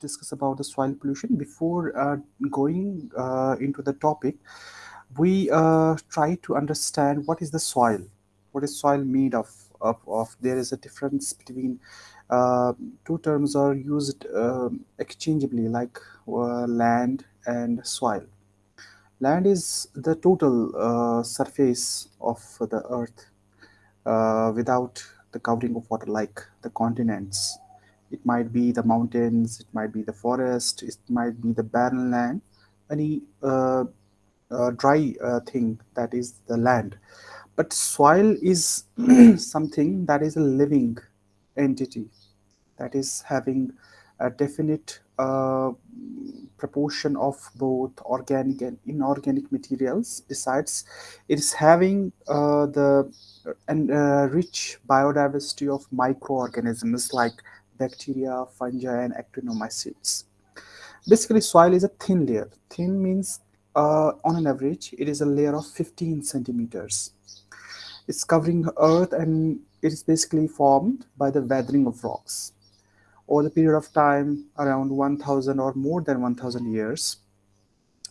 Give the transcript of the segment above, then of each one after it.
discuss about the soil pollution. Before uh, going uh, into the topic, we uh, try to understand what is the soil, what is soil made of. Of, of there is a difference between uh, two terms are used um, exchangeably, like uh, land and soil. Land is the total surface of the earth without the covering of water, like the continents. It might be the mountains, it might be the forest, it might be the barren land, any uh, uh, dry uh, thing that is the land. But soil is something that is a living entity that is having a definite uh, proportion of both organic and inorganic materials. Besides, it is having uh, the and uh, rich biodiversity of microorganisms like bacteria, fungi, and actinomycetes. Basically, soil is a thin layer. Thin means uh, on an average, it is a layer of 15 centimeters. It's covering earth and it is basically formed by the weathering of rocks over the period of time around 1000 or more than 1000 years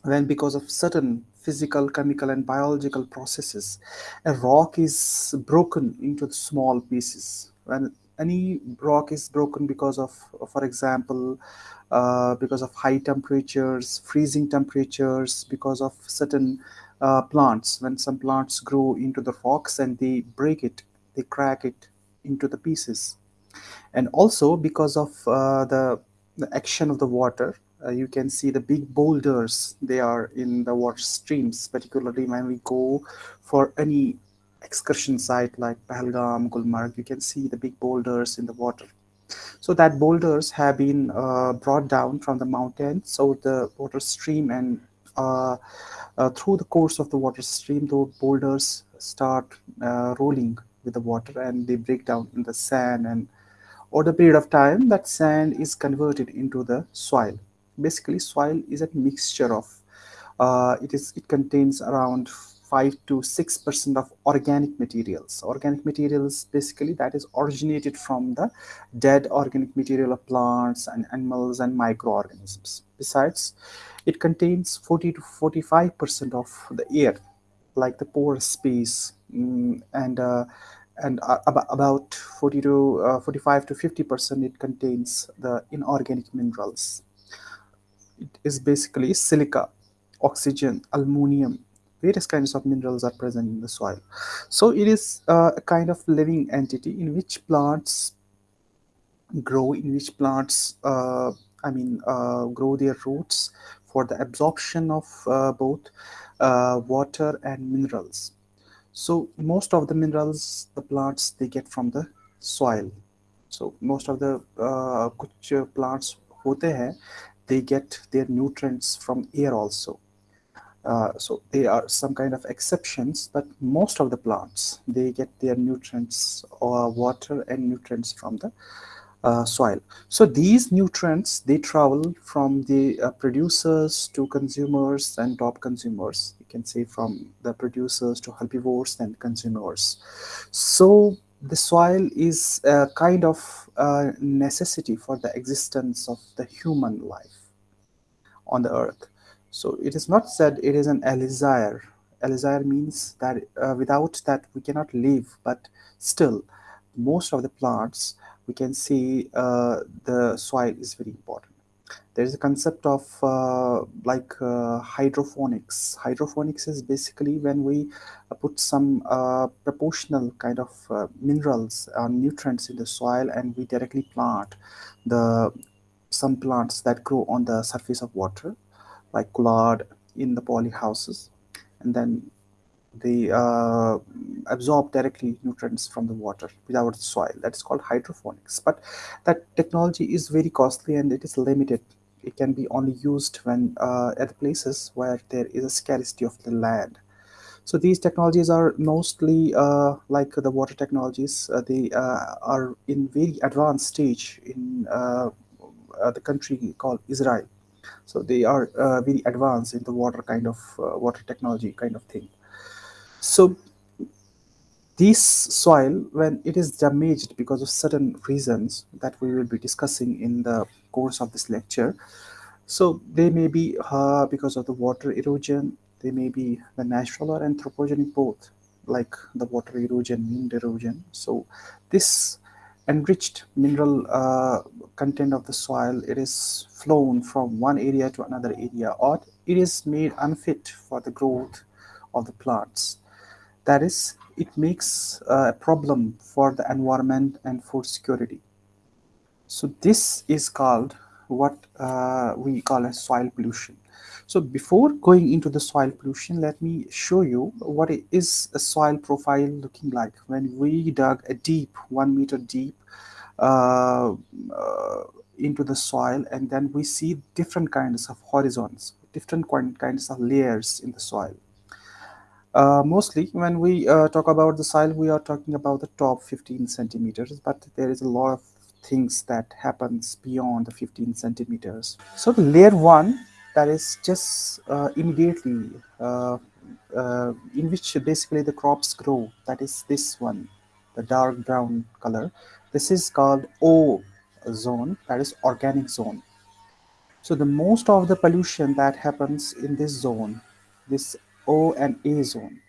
when because of certain physical chemical and biological processes a rock is broken into small pieces when any rock is broken because of for example uh, because of high temperatures freezing temperatures because of certain uh, plants. When some plants grow into the rocks and they break it they crack it into the pieces. And also because of uh, the, the, action of the water uh, you can see the big boulders they are in the water streams particularly when we go for any excursion site like Pahalgam, Gulmarg you can see the big boulders in the water. So that boulders have been uh, brought down from the mountain. So the water stream and uh, uh, through the course of the water stream those boulders start uh, rolling with the water and they break down in the sand. And over the period of time that sand is converted into the soil. Basically soil is a mixture of uh, it is it contains around 5 to 6 percent of organic materials. Organic materials basically that is originated from the dead organic material of plants and animals and microorganisms. Besides it contains 40 to 45 percent of the air like the pore space mm, and uh, and uh, about 40 to uh, 45 to 50 percent it contains the inorganic minerals. It is basically silica oxygen aluminum various kinds of minerals are present in the soil. So it is uh, a kind of living entity in which plants grow in which plants uh, i mean uh, grow their roots for the absorption of uh, both water and minerals. So most of the minerals the plants they get from the soil. So most of the uh, plants hote hain they get their nutrients from air also uh, so they are some kind of exceptions but most of the plants they get their nutrients or water and nutrients from the uh, soil. So these nutrients, they travel from the uh, producers to consumers and top consumers. You can say from the producers to herbivores and consumers. So the soil is a kind of uh, necessity for the existence of the human life on the earth. So it is not said it is an elixir. Elixir means that uh, without that we cannot live, but still most of the plants we can see uh, the soil is very important. There is a concept of uh, like uh, hydroponics. Hydroponics is basically when we uh, put some uh, proportional kind of minerals or nutrients in the soil and we directly plant the some plants that grow on the surface of water like collard in the poly houses and then they uh, absorb directly nutrients from the water without soil. That is called hydroponics but that technology is very costly and it is limited. It can be only used when uh, at places where there is a scarcity of the land. So these technologies are mostly uh, like the water technologies uh, they uh, are in very advanced stage in uh, the country called Israel so they are very advanced in the water kind of water technology kind of thing so this soil, when it is damaged because of certain reasons that we will be discussing in the course of this lecture. So they may be uh, because of the water erosion, they may be the natural or anthropogenic both, like the water erosion, wind erosion. So this enriched mineral uh, content of the soil, it is flown from one area to another area or it is made unfit for the growth of the plants. That is, it makes uh, a problem for the environment and food security. So this is called what uh, we call as soil pollution. So before going into the soil pollution, let me show you what is a soil profile looking like when we dug a deep, one meter deep uh, uh, into the soil and then we see different kinds of horizons, different kinds of layers in the soil. Uh, mostly when we uh, talk about the soil, we are talking about the top 15 centimeters, but there is a lot of things that happens beyond the 15 centimeters. So the layer one that is just uh, immediately uh, uh, in which basically the crops grow. That is this one the dark brown color. This is called O zone that is organic zone. So the most of the pollution that happens in this zone this O and A zone.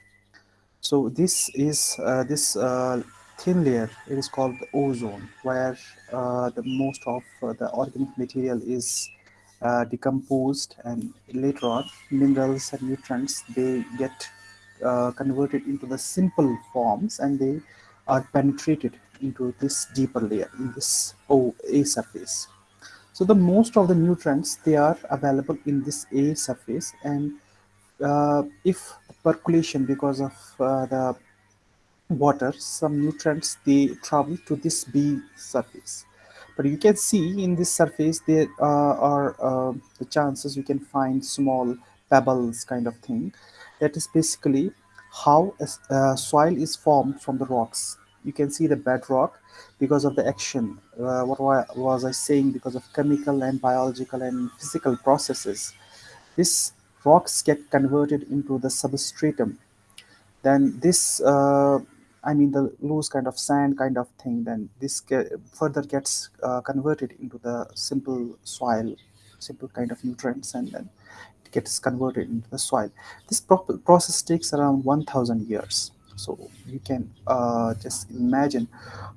So this is uh, this uh, thin layer it is called the O zone where uh, the most of the organic material is uh, decomposed and later on minerals and nutrients they get uh, converted into the simple forms and they are penetrated into this deeper layer in this A surface. So the most of the nutrients they are available in this A surface and uh, if percolation because of uh, the water some nutrients they travel to this B surface but you can see in this surface there uh, are uh, the chances you can find small pebbles kind of thing. That is basically how a uh, soil is formed from the rocks. You can see the bedrock because of the action uh, what was i saying because of chemical and biological and physical processes. These rocks get converted into the substratum. Then this uh, I mean the loose kind of sand kind of thing, then this further gets uh, converted into the simple soil, simple kind of nutrients, and then it gets converted into the soil. This pro process takes around 1,000 years. So you can uh, just imagine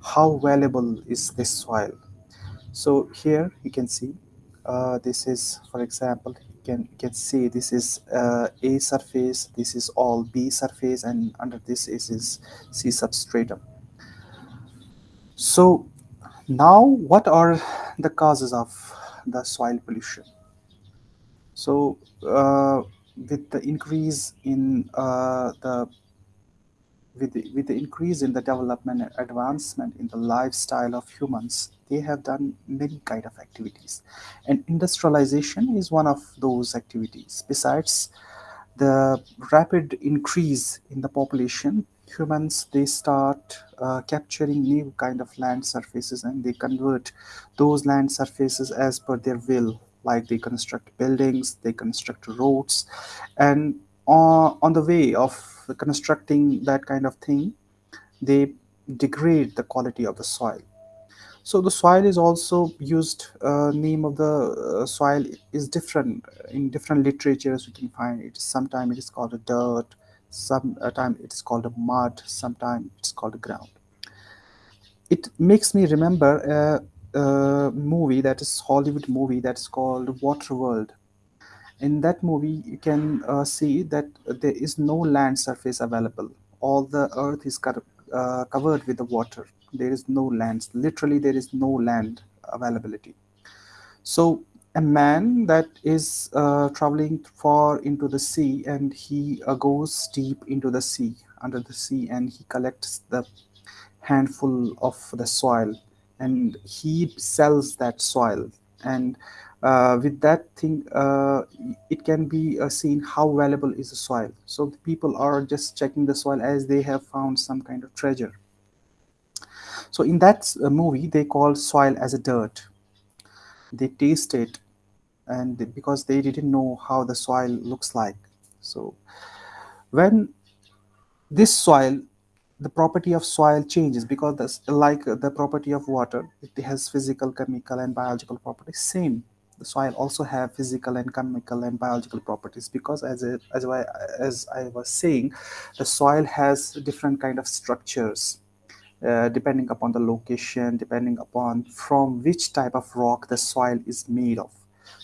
how valuable is this soil. So here you can see uh, this is, for example, can can see this is uh, A surface, this is all B surface, and under this is, is C substratum. So now what are the causes of the soil pollution? So uh, with the increase in uh, the with the, with the increase in the development and advancement in the lifestyle of humans, they have done many kind of activities. And industrialization is one of those activities. Besides the rapid increase in the population, humans, they start uh, capturing new kind of land surfaces and they convert those land surfaces as per their will. Like they construct buildings, they construct roads, and on, on the way of constructing that kind of thing, they degrade the quality of the soil. So the soil is also used, uh, name of the uh, soil is different in different literatures you can find it. Sometimes it is called a dirt, sometimes it is called a mud, sometimes it's called a ground. It makes me remember a, a movie that is Hollywood movie that's called Waterworld in that movie you can uh, see that there is no land surface available. All the earth is co uh, covered with the water. There is no land. Literally there is no land availability. So a man that is uh, traveling far into the sea and he uh, goes deep into the sea under the sea and he collects the handful of the soil and he sells that soil. And with that thing uh, it can be uh, seen how valuable is the soil. So the people are just checking the soil as they have found some kind of treasure. So in that uh, movie they call soil as a dirt. They taste it and because they didn't know how the soil looks like. So when this soil the property of soil changes because that's like the property of water it has physical chemical and biological properties same the soil also have physical and chemical and biological properties because as a, as I, as I was saying the soil has different kind of structures uh, depending upon the location depending upon from which type of rock the soil is made of.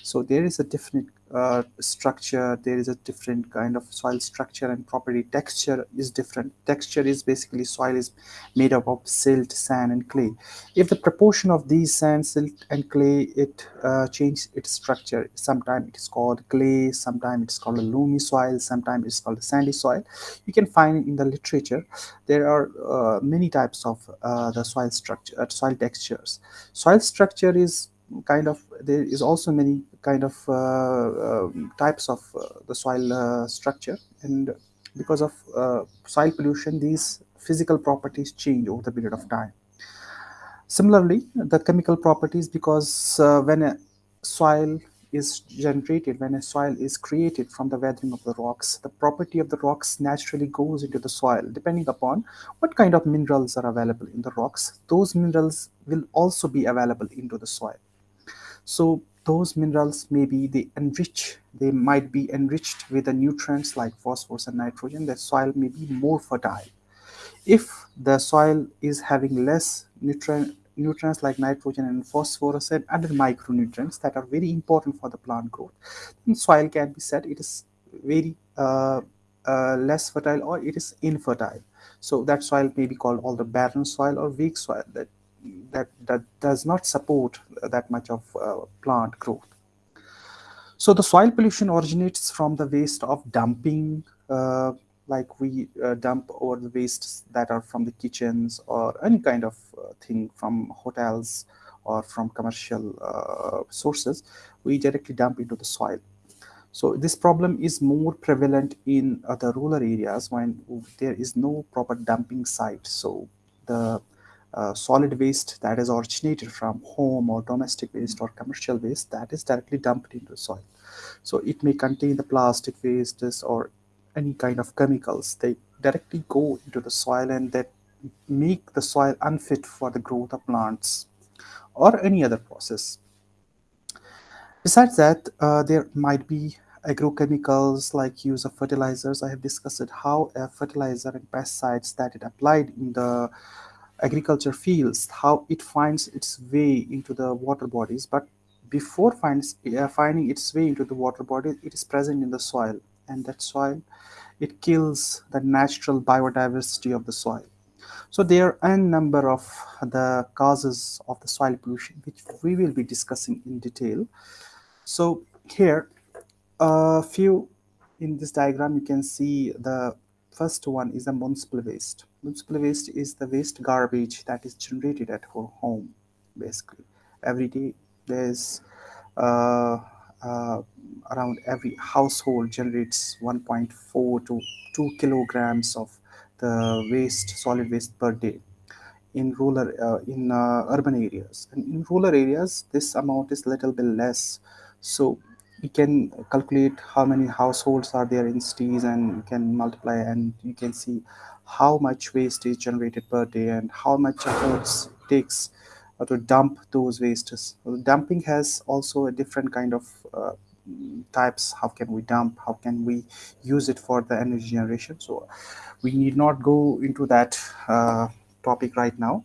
So there is a different uh, structure there is a different kind of soil structure and property. Texture is different. Texture is basically soil is made up of silt sand and clay. If the proportion of these sand silt and clay it uh, changes its structure sometimes it is called clay sometimes it's called a loamy soil sometimes it's called a sandy soil. You can find in the literature there are uh, many types of uh, the soil structure uh, soil textures. Soil structure is kind of there is also many kind of uh, uh, types of uh, the soil structure. And because of soil pollution these physical properties change over the period of time. Similarly the chemical properties because when a soil is generated when a soil is created from the weathering of the rocks the property of the rocks naturally goes into the soil. Depending upon what kind of minerals are available in the rocks those minerals will also be available into the soil so those minerals maybe they enrich they might be enriched with the nutrients like phosphorus and nitrogen. The soil may be more fertile. If the soil is having less nutrient nutrients like nitrogen and phosphorus and other micronutrients that are very important for the plant growth then soil can be said it is very uh, uh, less fertile or it is infertile. So that soil may be called all the barren soil or weak soil that that, that does not support that much of uh, plant growth. So the soil pollution originates from the waste of dumping, uh, like we uh, dump over the wastes that are from the kitchens or any kind of uh, thing from hotels or from commercial uh, sources, we directly dump into the soil. So this problem is more prevalent in the rural areas when there is no proper dumping site. So the uh, solid waste that is originated from home or domestic waste or commercial waste that is directly dumped into the soil. So it may contain the plastic wastes or any kind of chemicals. They directly go into the soil and that make the soil unfit for the growth of plants or any other process. Besides that, uh, there might be agrochemicals like use of fertilizers. I have discussed how a fertilizer and pesticides that it applied in the agriculture fields how it finds its way into the water bodies. But before finds uh, finding its way into the water body it is present in the soil. And that soil it kills the natural biodiversity of the soil. So there are a number of the causes of the soil pollution which we will be discussing in detail. So here a few in this diagram you can see the first one is the municipal waste municipal waste is the waste garbage that is generated at home basically. Every day there's uh, uh, around every household generates 1.4 to 2 kilograms of the waste solid waste per day in rural uh, in uh, urban areas. And in rural areas this amount is little bit less. So you can calculate how many households are there in cities and you can multiply and you can see how much waste is generated per day and how much efforts it takes uh, to dump those wastes. Dumping has also a different kind of uh, types. How can we dump? How can we use it for the energy generation? So we need not go into that uh, topic right now.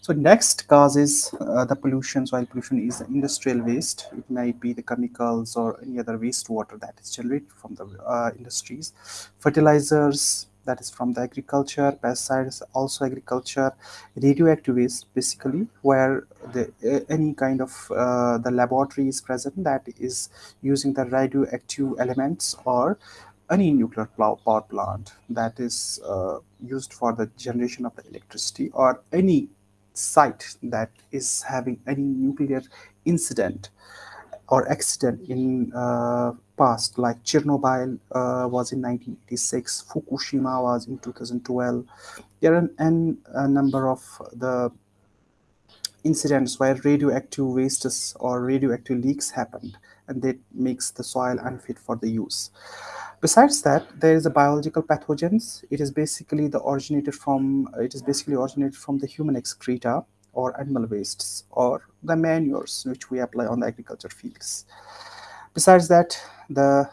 So next cause is uh, the pollution, soil pollution is industrial waste. It might be the chemicals or any other wastewater that is generated from the uh, industries. Fertilizers, that is from the agriculture, pesticides, also agriculture, radioactive waste basically where the, any kind of uh, the laboratory is present that is using the radioactive elements or any nuclear power plant that is uh, used for the generation of the electricity or any site that is having any nuclear incident or accident in uh, past like Chernobyl uh, was in 1986 Fukushima was in 2012 there are an, a number of the incidents where radioactive wastes or radioactive leaks happened and that makes the soil unfit for the use. Besides that, there is a biological pathogens. It is basically the originated from it is basically originated from the human excreta or animal wastes or the manures which we apply on the agriculture fields. Besides that, the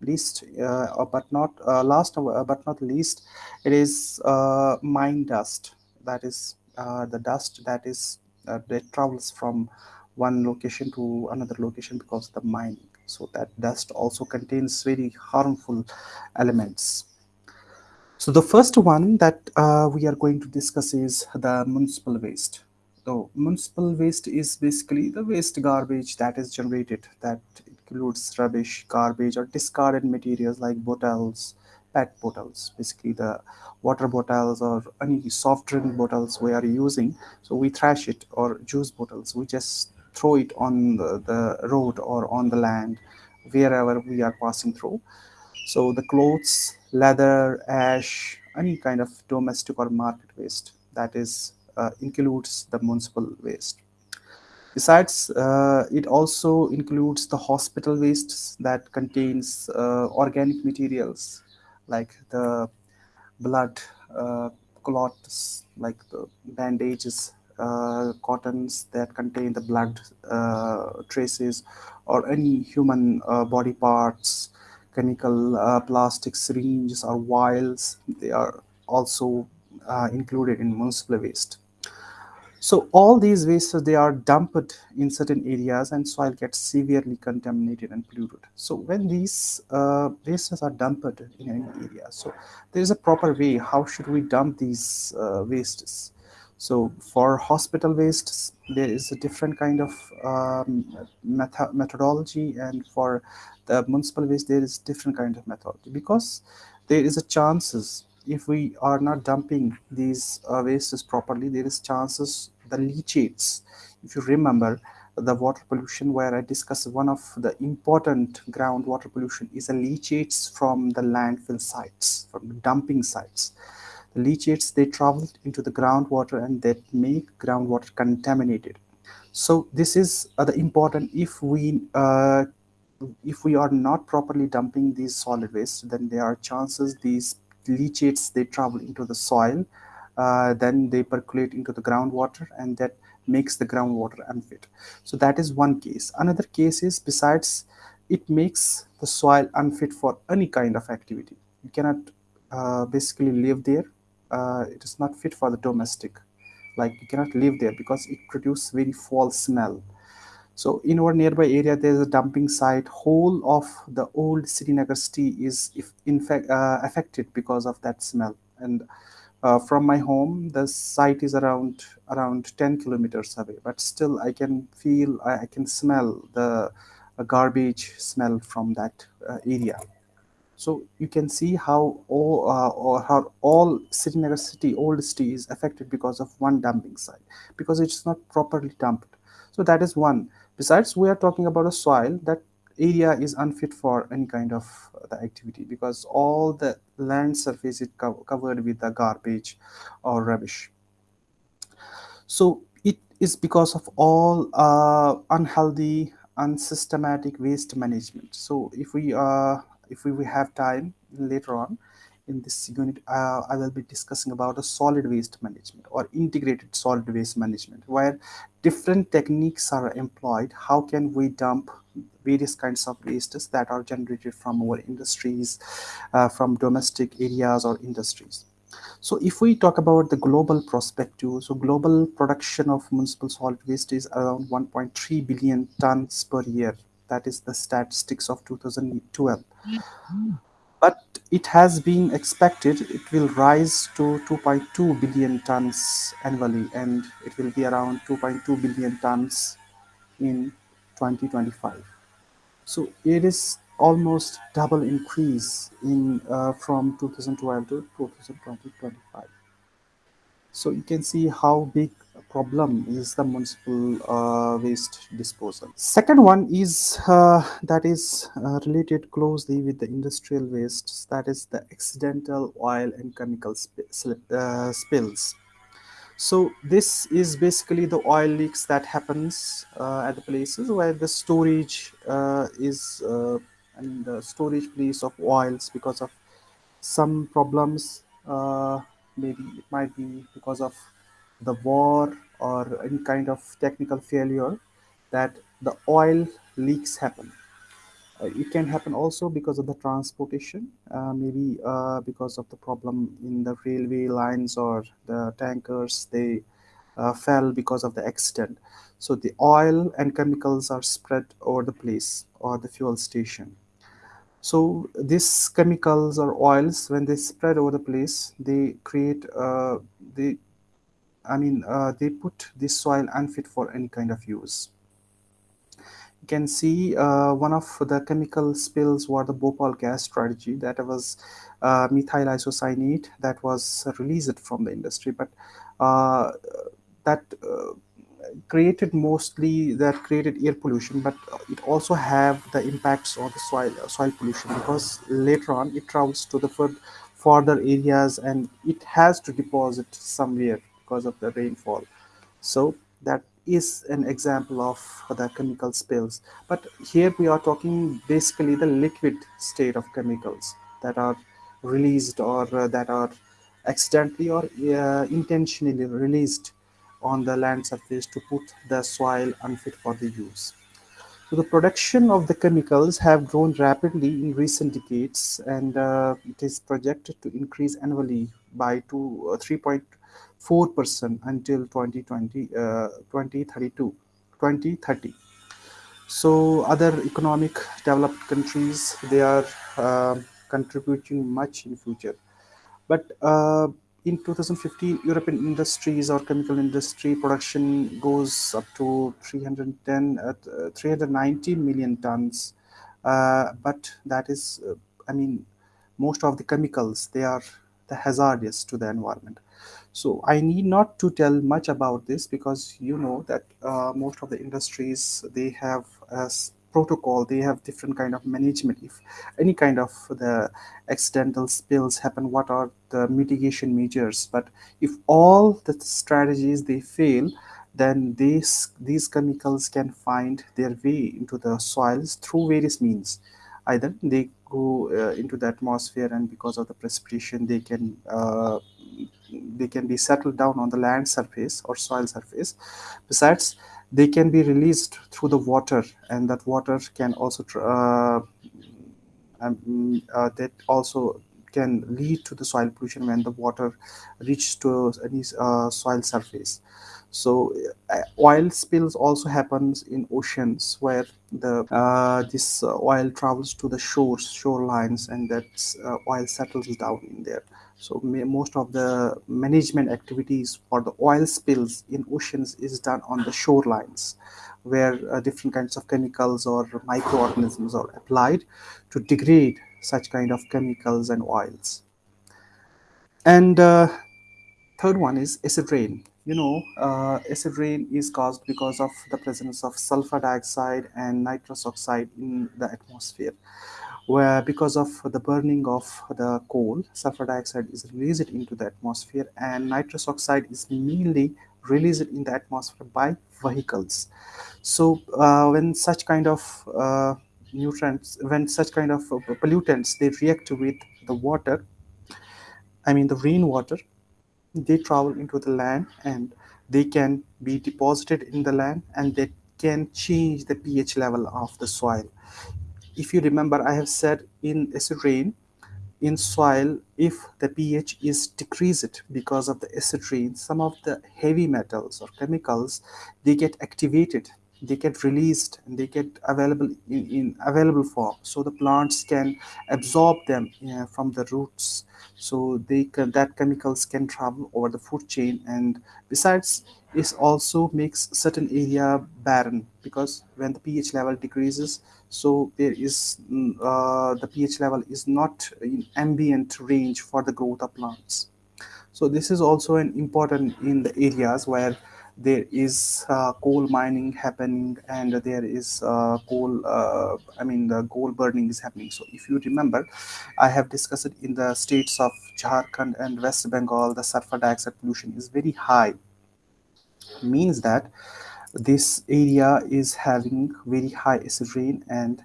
least uh, but not uh, last uh, but not least, it is uh, mine dust. That is uh, the dust that is uh, that travels from one location to another location because of the mining. So that dust also contains very harmful elements. So the first one that we are going to discuss is the municipal waste. So municipal waste is basically the waste garbage that is generated that includes rubbish, garbage or discarded materials like bottles, PET bottles, basically the water bottles or any soft drink bottles we are using. So we trash it or juice bottles, we just throw it on the, the road or on the land wherever we are passing through. So the clothes, leather, ash, any kind of domestic or market waste that is includes the municipal waste. Besides, uh, it also includes the hospital wastes that contains uh, organic materials like the blood uh, clots, like the bandages, uh, cottons that contain the blood uh, traces, or any human uh, body parts, chemical uh, plastic syringes or vials. They are also uh, included in municipal waste. So all these wastes they are dumped in certain areas and soil gets severely contaminated and polluted. So when these uh, wastes are dumped in any area, so there is a proper way. How should we dump these uh, wastes? So for hospital wastes, there is a different kind of um, method methodology, and for the municipal waste, there is different kind of methodology because there is a chances if we are not dumping these uh, wastes properly, there is chances the leachates. If you remember the water pollution where I discussed one of the important groundwater pollution is the leachates from the landfill sites, from dumping sites. The leachates, they travel into the groundwater and that make groundwater contaminated. So this is uh, the important if we uh, if we are not properly dumping these solid waste, then there are chances these leachates they travel into the soil then they percolate into the groundwater and that makes the groundwater unfit. So that is one case. Another case is besides it makes the soil unfit for any kind of activity. You cannot uh, basically live there. Uh, it is not fit for the domestic. Like you cannot live there because it produces very foul smell. So in our nearby area, there is a dumping site. Whole of the old Srinagar city is if in fact uh, affected because of that smell. And uh, from my home, the site is around around 10 kilometers away, but still I can feel, I, can smell the uh, garbage smell from that uh, area. So you can see how all, uh, or how all Srinagar city, old city is affected because of one dumping site, because it's not properly dumped. So that is one. Besides, we are talking about a soil that area is unfit for any kind of uh, the activity because all the land surface is co covered with the garbage or rubbish. So it is because of all uh, unhealthy, unsystematic waste management. So if we uh, if we have time later on, in this unit, uh, I will be discussing about a solid waste management or integrated solid waste management, where different techniques are employed. How can we dump various kinds of wastes that are generated from our industries, uh, from domestic areas or industries. So if we talk about the global perspective, so global production of municipal solid waste is around 1.3 billion tons per year. That is the statistics of 2012 but it has been expected it will rise to 2.2 billion tons annually and it will be around 2.2 billion tons in 2025 so it is almost double increase in uh, from 2012 to 2025 so you can see how big a problem is the municipal uh, waste disposal. Second one is uh, that is uh, related closely with the industrial wastes, that is the accidental oil and chemical sp uh, spills. So this is basically the oil leaks that happens uh, at the places where the storage uh, is uh, mean the storage place of oils because of some problems uh, maybe it might be because of the war or any kind of technical failure that the oil leaks happen it can happen also because of the transportation, uh, maybe uh, because of the problem in the railway lines or the tankers, they uh, fell because of the accident. So the oil and chemicals are spread over the place or the fuel station. So these chemicals or oils, when they spread over the place, they create, uh, they, I mean, uh, they put this soil unfit for any kind of use you can see uh, one of the chemical spills were the Bhopal gas tragedy that was uh, methyl isocyanate that was released from the industry. But uh, that uh, created mostly that created air pollution but it also have the impacts on the soil soil pollution because later on it travels to the further areas and it has to deposit somewhere because of the rainfall. So that is an example of the chemical spills. But here we are talking basically the liquid state of chemicals that are released or uh, that are accidentally or uh, intentionally released on the land surface to put the soil unfit for the use. So the production of the chemicals have grown rapidly in recent decades, and uh, it is projected to increase annually by uh, 3.4% until 2020, uh, 2032, 2030. So other economic developed countries, they are uh, contributing much in future. But uh, in 2050 European industries or chemical industry production goes up to 310, uh, 390 million tons. Uh, but that is, uh, I mean, most of the chemicals, they are the hazardous to the environment. So I need not to tell much about this because you know that uh, most of the industries they have as protocol they have different kind of management. If any kind of the accidental spills happen what are the mitigation measures? But if all the strategies they fail then these these chemicals can find their way into the soils through various means. Either they go uh, into the atmosphere and because of the precipitation they can uh, they can be settled down on the land surface or soil surface. Besides they can be released through the water and that water can also uh, um, uh, that also can lead to the soil pollution when the water reaches to any uh, soil surface so uh, oil spills also happens in oceans where the uh, this uh, oil travels to the shores shorelines and that uh, oil settles down in there. So most of the management activities for the oil spills in oceans is done on the shorelines where uh, different kinds of chemicals or microorganisms are applied to degrade such kind of chemicals and oils. And uh, third one is acid rain you know uh, acid rain is caused because of the presence of sulfur dioxide and nitrous oxide in the atmosphere where because of the burning of the coal sulfur dioxide is released into the atmosphere and nitrous oxide is mainly released in the atmosphere by vehicles. So uh, when such kind of uh, nutrients when such kind of uh, pollutants they react with the water i mean the rainwater they travel into the land and they can be deposited in the land and they can change the pH level of the soil. If you remember, I have said in acid rain, in soil, if the pH is decreased because of the acid rain, some of the heavy metals or chemicals they get activated, they get released, and they get available in, in available form. So the plants can absorb them uh, from the roots. So they can, that chemicals can travel over the food chain. And besides it also makes certain area barren because when the pH level decreases so there is mm, uh, the pH level is not in ambient range for the growth of plants. So this is also an important in the areas where there is uh, coal mining happening and there is uh, coal uh, i mean the coal burning is happening so if you remember i have discussed it in the states of jharkhand and west bengal the sulfur dioxide pollution is very high means that this area is having very high acid rain and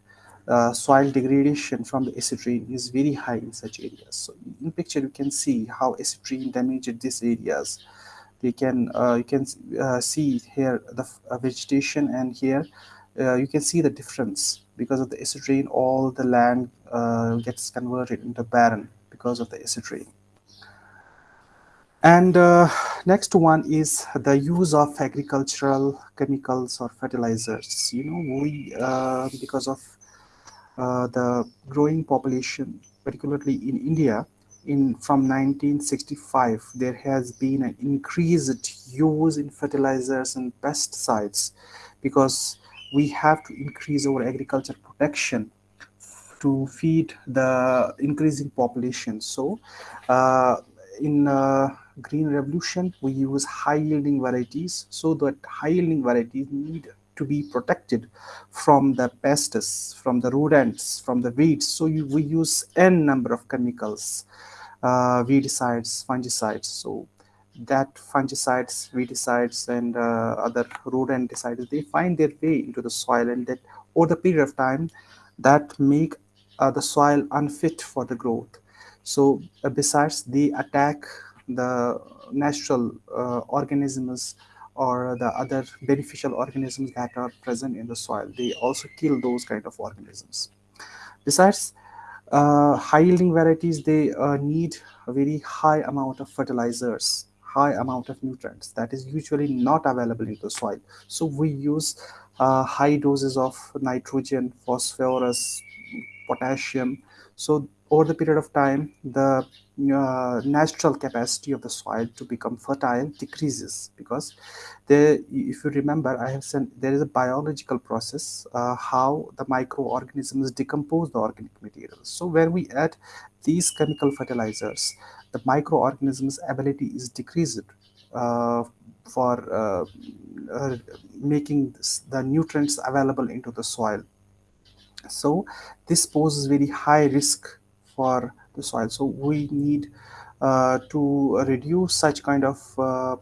uh, soil degradation from the acid rain is very high in such areas. So in picture you can see how acid rain damaged these areas. You can uh, you can uh, see here the uh, vegetation and here you can see the difference because of the acid rain. All the land gets converted into barren because of the acid rain. And uh, next one is the use of agricultural chemicals or fertilizers. You know, we uh, because of uh, the growing population, particularly in India, in from 1965, there has been an increased use in fertilizers and pesticides because we have to increase our agriculture protection to feed the increasing population. So, uh, in uh, green revolution, we use high yielding varieties so that high yielding varieties need to be protected from the pests, from the rodents, from the weeds. So you, we use n number of chemicals, uh, weedicides, fungicides. So that fungicides, weedicides, and uh, other rodenticides, they find their way into the soil, and that over the period of time, that make uh, the soil unfit for the growth. So uh, besides, they attack the natural uh, organisms or the other beneficial organisms that are present in the soil. They also kill those kind of organisms. Besides, high yielding varieties, they uh, need a very high amount of fertilizers, high amount of nutrients that is usually not available in the soil. So we use uh, high doses of nitrogen, phosphorus, potassium. So over the period of time, the uh, natural capacity of the soil to become fertile decreases because if you remember, I have said there is a biological process uh, how the microorganisms decompose the organic materials. So when we add these chemical fertilizers, the microorganisms' ability is decreased uh, for uh, uh, making this, the nutrients available into the soil so this poses very high risk for the soil. So we need uh, to reduce such kind of uh,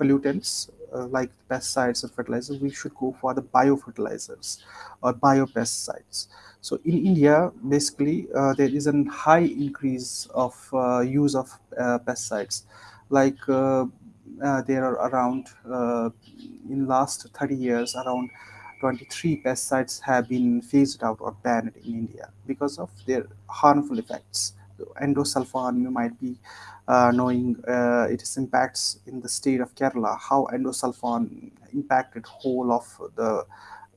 pollutants uh, like pesticides and fertilizers. We should go for the biofertilizers or biopesticides. So in india basically uh, there is a high increase of uh, use of uh, pesticides. Like there are around in last 30 years around 23 pesticides have been phased out or banned in India because of their harmful effects. Endosulfan, you might be uh, knowing uh, its impacts in the state of Kerala, how endosulfan impacted whole of the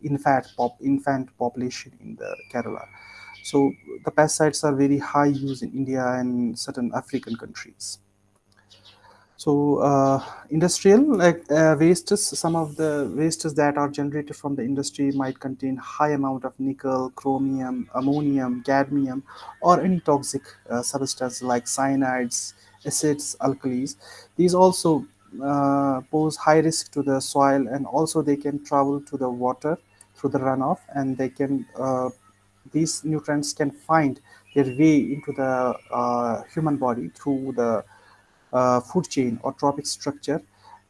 infant, pop, infant population in the Kerala. So the pesticides are very high use in India and certain African countries. So uh, industrial like uh, wastes, some of the wastes that are generated from the industry might contain high amount of nickel, chromium, ammonium, cadmium, or any toxic uh, substance like cyanides, acids, alkalis. These also uh, pose high risk to the soil and also they can travel to the water through the runoff and they can uh, these nutrients can find their way into the uh, human body through the food chain or trophic structure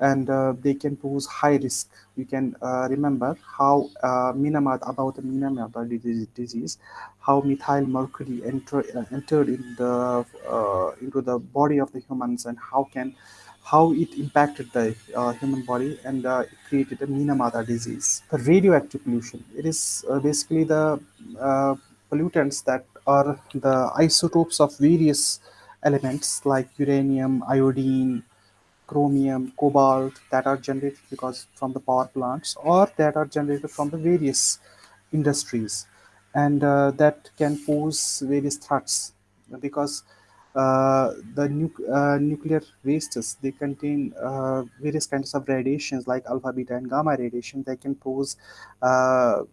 and uh, they can pose high risk. You can uh, remember how uh, Minamata, about the Minamata disease, how methyl mercury enter, uh, entered in the, uh, into the body of the humans and how can how it impacted the uh, human body and uh, created a Minamata disease. The radioactive pollution, it is uh, basically the uh, pollutants that are the isotopes of various elements like uranium, iodine, chromium, cobalt that are generated because from the power plants or that are generated from the various industries. And uh, that can pose various threats because uh, the nu uh, nuclear wastes they contain uh, various kinds of radiations like alpha beta and gamma radiation They can pose uh,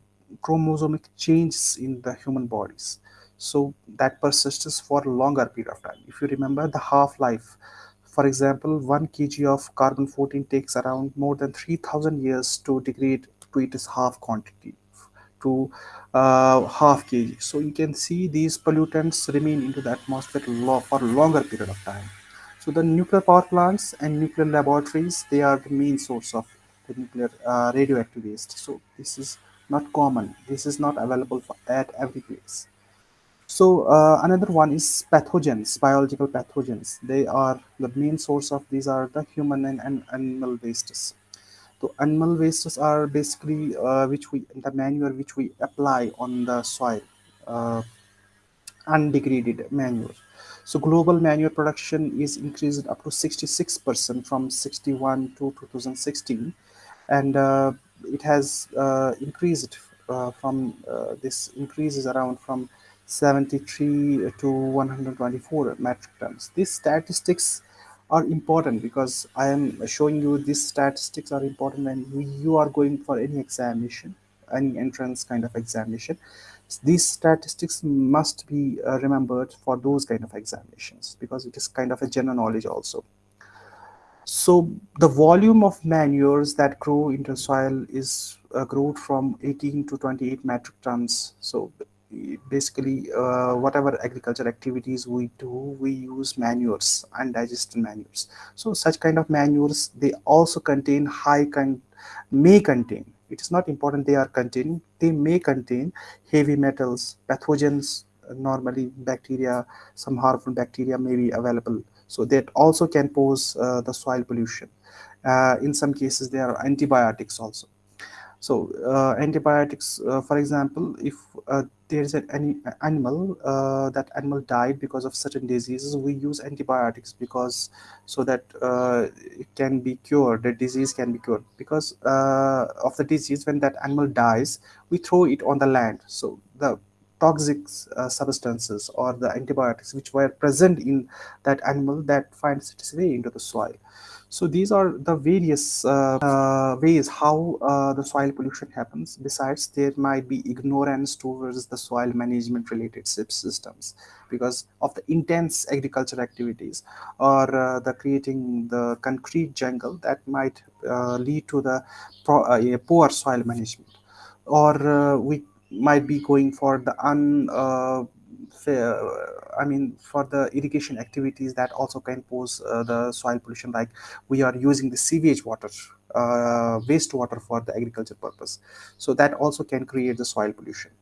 chromosomic changes in the human bodies so that persists for a longer period of time if you remember the half-life for example 1 kg of carbon 14 takes around more than 3000 years to degrade to its half quantity to uh, half kg so you can see these pollutants remain into the atmosphere for a longer period of time so So the nuclear power plants and nuclear laboratories, they are the main source of the nuclear uh, radioactive waste. So this is not common. This is not available for, at every place. So uh, another one is pathogens, biological pathogens. They are the main source of these are the human and, and animal wastes. So animal wastes are basically uh, which we the manure which we apply on the soil. Uh, undegraded manure. So global manure production is increased up to 66% from 61 to 2016 and uh, it has uh, increased uh, from uh, this increases around from 73 to 124 metric tons. These statistics are important because I am showing you these statistics are important when you are going for any examination, any entrance kind of examination. These statistics must be uh, remembered for those kind of examinations because it is kind of a general knowledge also. So the volume of manures that grow into soil is uh, growth from 18 to 28 metric tons. So basically uh, whatever agriculture activities we do we use manures and undigested manures. So such kind of manures they also contain high con may contain. It is not important they are containing they may contain heavy metals pathogens normally bacteria some harmful bacteria may be available. So that also can pose uh, the soil pollution. Uh, in some cases there are antibiotics also so uh, antibiotics uh, for example if uh, there is an any animal uh, that animal died because of certain diseases we use antibiotics because so that uh, it can be cured the disease can be cured. Because uh, of the disease when that animal dies we throw it on the land. So the toxic substances or the antibiotics which were present in that animal that finds its way into the soil so these are the various uh, uh, ways how uh, the soil pollution happens. Besides, there might be ignorance towards the soil management related systems because of the intense agriculture activities or uh, the creating the concrete jungle that might uh, lead to the uh, poor soil management. Or we might be going for the un I mean, for the irrigation activities that also can pose uh, the soil pollution, like we are using the sewage water, uh, wastewater for the agriculture purpose. So that also can create the soil pollution.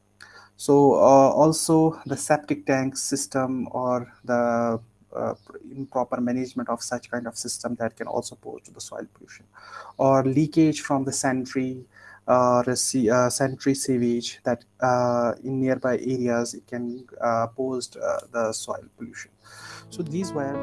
So uh, also the septic tank system or the uh, improper management of such kind of system that can also pose to the soil pollution or leakage from the sanitary uh, uh, sanitary sewage that uh, in nearby areas it can uh, pose the soil pollution. So these were